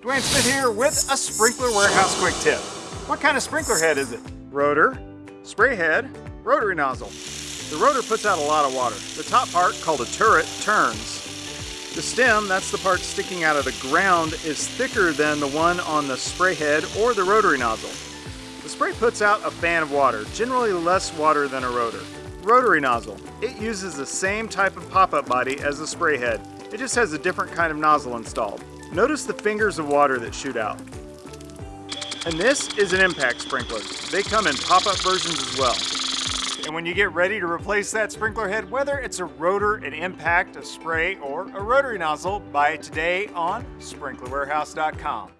Dwayne Smith here with a Sprinkler Warehouse quick tip. What kind of sprinkler head is it? Rotor, spray head, rotary nozzle. The rotor puts out a lot of water. The top part, called a turret, turns. The stem, that's the part sticking out of the ground, is thicker than the one on the spray head or the rotary nozzle. The spray puts out a fan of water, generally less water than a rotor. Rotary nozzle. It uses the same type of pop-up body as the spray head. It just has a different kind of nozzle installed. Notice the fingers of water that shoot out. And this is an impact sprinkler. They come in pop-up versions as well. And when you get ready to replace that sprinkler head, whether it's a rotor, an impact, a spray, or a rotary nozzle, buy it today on sprinklerwarehouse.com.